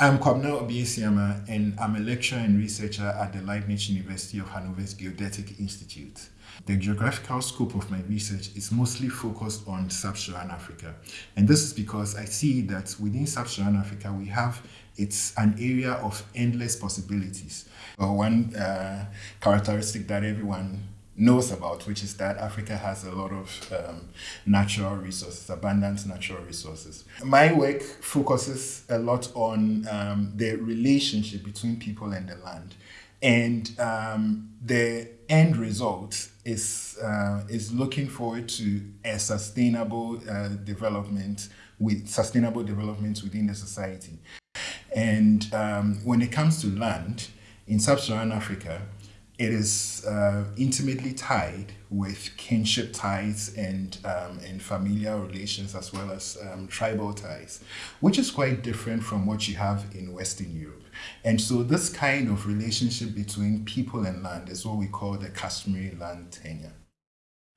I'm Kwabena Obiesiama and I'm a lecturer and researcher at the Leibniz University of Hanover's Geodetic Institute. The geographical scope of my research is mostly focused on sub-Saharan Africa. And this is because I see that within sub-Saharan Africa, we have it's an area of endless possibilities. One uh, characteristic that everyone knows about, which is that Africa has a lot of um, natural resources, abundant natural resources. My work focuses a lot on um, the relationship between people and the land. And um, the end result is, uh, is looking forward to a sustainable uh, development with sustainable development within the society. And um, when it comes to land, in sub-Saharan Africa, it is uh, intimately tied with kinship ties and, um, and familial relations as well as um, tribal ties, which is quite different from what you have in Western Europe. And so this kind of relationship between people and land is what we call the customary land tenure.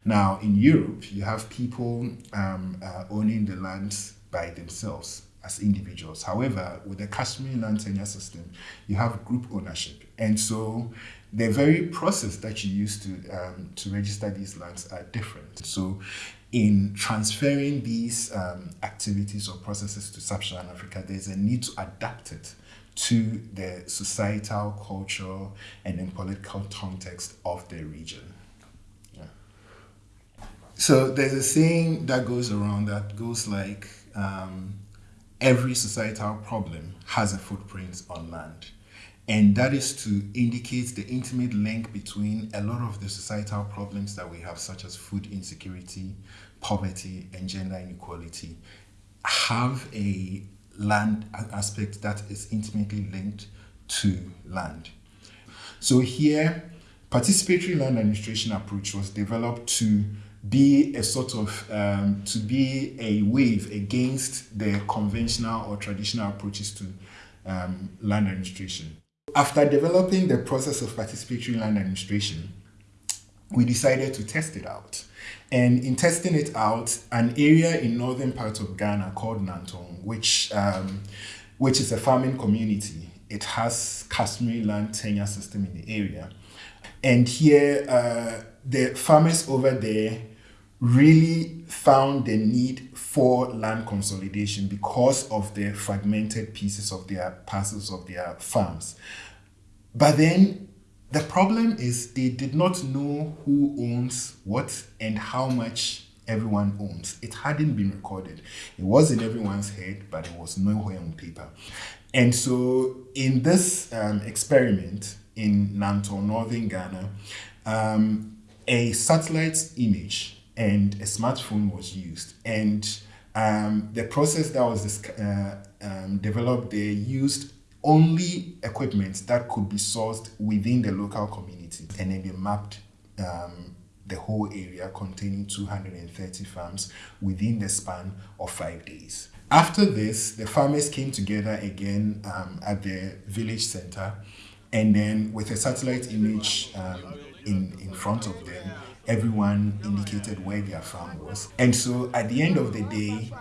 Now, in Europe, you have people um, uh, owning the lands by themselves as individuals. However, with the customary land tenure system, you have group ownership. And so the very process that you use to, um, to register these lands are different. So in transferring these um, activities or processes to sub-Saharan Africa, there's a need to adapt it to the societal, cultural, and then political context of the region. Yeah. So there's a saying that goes around that goes like, um, every societal problem has a footprint on land. And that is to indicate the intimate link between a lot of the societal problems that we have, such as food insecurity, poverty, and gender inequality, have a land aspect that is intimately linked to land. So here, participatory land administration approach was developed to be a sort of, um, to be a wave against the conventional or traditional approaches to um, land administration. After developing the process of participatory land administration, we decided to test it out. And in testing it out, an area in northern part of Ghana called Nanton, which, um, which is a farming community, it has customary land tenure system in the area. And here, uh, the farmers over there really found the need for land consolidation because of the fragmented pieces of their parcels of their farms. But then the problem is they did not know who owns what and how much everyone owns. It hadn't been recorded. It was in everyone's head, but it was nowhere on paper. And so in this um, experiment in Nanton, northern Ghana, um, a satellite image and a smartphone was used. And um, the process that was uh, um, developed, they used only equipment that could be sourced within the local community. And then they mapped um, the whole area containing 230 farms within the span of five days. After this, the farmers came together again um, at the village center and then with a satellite image um, in, in front of them, everyone indicated where their farm was. And so at the end of the day,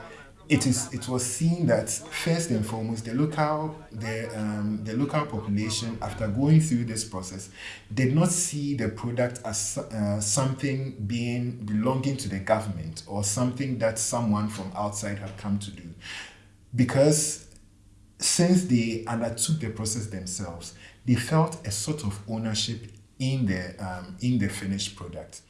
it is it was seen that first and foremost the local the um, the local population after going through this process did not see the product as uh, something being belonging to the government or something that someone from outside had come to do because since they undertook the process themselves they felt a sort of ownership in the um, in the finished product